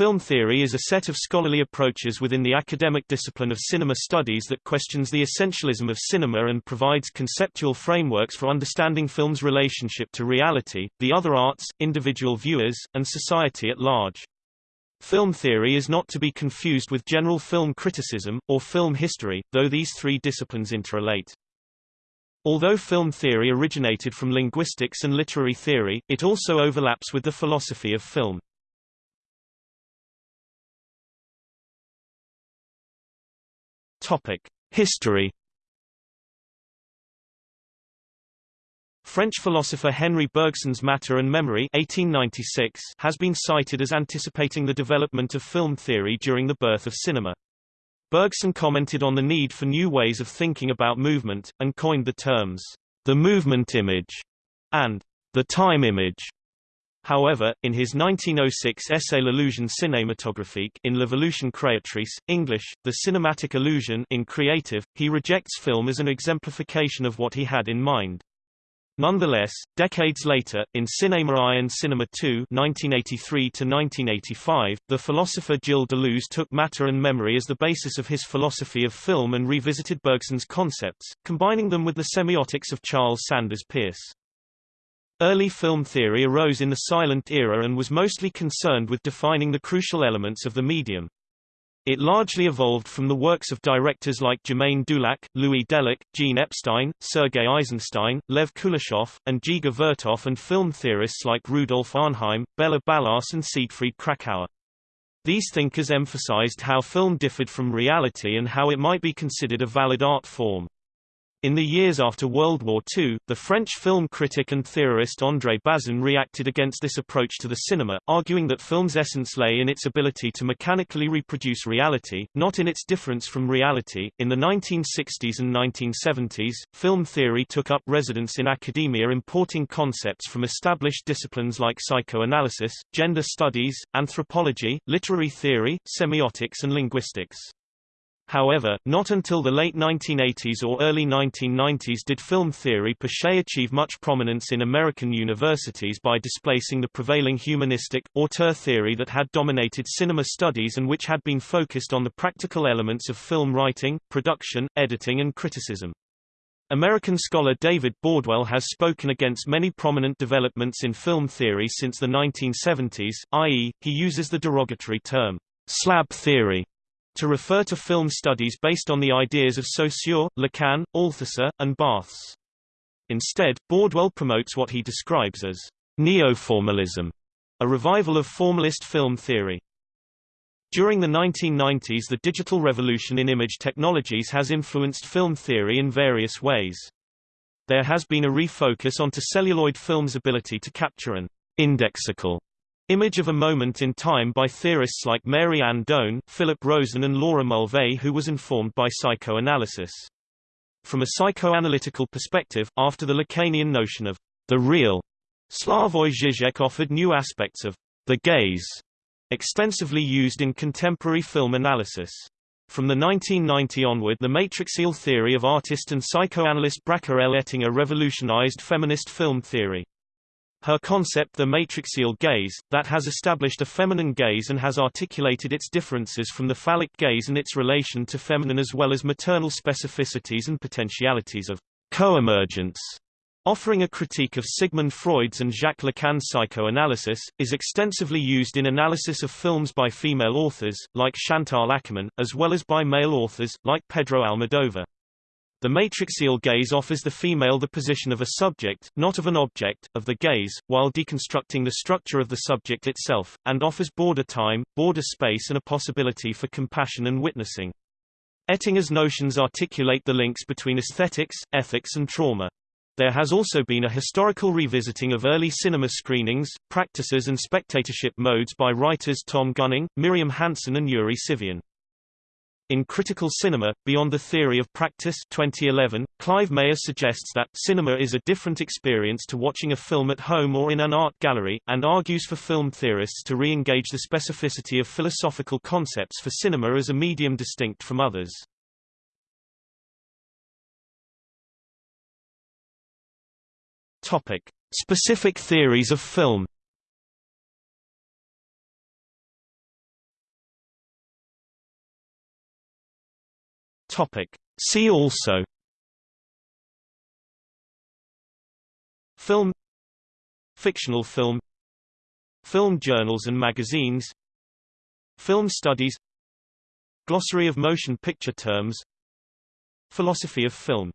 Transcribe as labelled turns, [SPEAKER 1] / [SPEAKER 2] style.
[SPEAKER 1] Film theory is a set of scholarly approaches within the academic discipline of cinema studies that questions the essentialism of cinema and provides conceptual frameworks for understanding film's relationship to reality, the other arts, individual viewers, and society at large. Film theory is not to be confused with general film criticism, or film history, though these three disciplines interrelate. Although film theory originated from linguistics and literary theory, it also overlaps with the philosophy of film. History French philosopher Henri Bergson's Matter and Memory 1896 has been cited as anticipating the development of film theory during the birth of cinema. Bergson commented on the need for new ways of thinking about movement, and coined the terms, the movement image, and the time image. However, in his 1906 essay L'illusion cinématographique in L'Evolution créatrice, English, The Cinematic Illusion in Creative, he rejects film as an exemplification of what he had in mind. Nonetheless, decades later, in Cinema I and Cinema II (1983–1985), the philosopher Gilles Deleuze took matter and memory as the basis of his philosophy of film and revisited Bergson's concepts, combining them with the semiotics of Charles Sanders Peirce. Early film theory arose in the silent era and was mostly concerned with defining the crucial elements of the medium. It largely evolved from the works of directors like Germaine Dulac, Louis Delluc, Jean Epstein, Sergei Eisenstein, Lev Kuleshov, and Dziga Vertov and film theorists like Rudolf Arnheim, Béla Balázs and Siegfried Kracauer. These thinkers emphasized how film differed from reality and how it might be considered a valid art form. In the years after World War II, the French film critic and theorist André Bazin reacted against this approach to the cinema, arguing that film's essence lay in its ability to mechanically reproduce reality, not in its difference from reality. In the 1960s and 1970s, film theory took up residence in academia importing concepts from established disciplines like psychoanalysis, gender studies, anthropology, literary theory, semiotics and linguistics. However, not until the late 1980s or early 1990s did film theory per se achieve much prominence in American universities by displacing the prevailing humanistic, auteur theory that had dominated cinema studies and which had been focused on the practical elements of film writing, production, editing and criticism. American scholar David Bordwell has spoken against many prominent developments in film theory since the 1970s, i.e., he uses the derogatory term, SLAB theory to refer to film studies based on the ideas of Saussure, Lacan, Althusser, and Barthes. Instead, Bordwell promotes what he describes as neo-formalism, a revival of formalist film theory. During the 1990s the digital revolution in image technologies has influenced film theory in various ways. There has been a refocus onto celluloid film's ability to capture an indexical Image of a Moment in Time by theorists like Mary Ann Doane, Philip Rosen and Laura Mulvey who was informed by psychoanalysis. From a psychoanalytical perspective, after the Lacanian notion of the real, Slavoj Žižek offered new aspects of the gaze, extensively used in contemporary film analysis. From the 1990 onward the matrixial theory of artist and psychoanalyst Bracha L. Ettinger revolutionized feminist film theory. Her concept the matrixial gaze, that has established a feminine gaze and has articulated its differences from the phallic gaze and its relation to feminine as well as maternal specificities and potentialities of co-emergence, Offering a critique of Sigmund Freud's and Jacques Lacan's psychoanalysis, is extensively used in analysis of films by female authors, like Chantal Akerman, as well as by male authors, like Pedro Almodovar. The matrixial gaze offers the female the position of a subject, not of an object, of the gaze, while deconstructing the structure of the subject itself, and offers border time, border space and a possibility for compassion and witnessing. Ettinger's notions articulate the links between aesthetics, ethics and trauma. There has also been a historical revisiting of early cinema screenings, practices and spectatorship modes by writers Tom Gunning, Miriam Hansen and Yuri Tsivian. In Critical Cinema, Beyond the Theory of Practice 2011, Clive Myer suggests that cinema is a different experience to watching a film at home or in an art gallery, and argues for film theorists to re-engage the specificity of philosophical concepts for cinema as a medium distinct from others. Topic. Specific theories of film Topic. See also Film Fictional film Film journals and magazines Film studies Glossary of motion picture terms Philosophy of film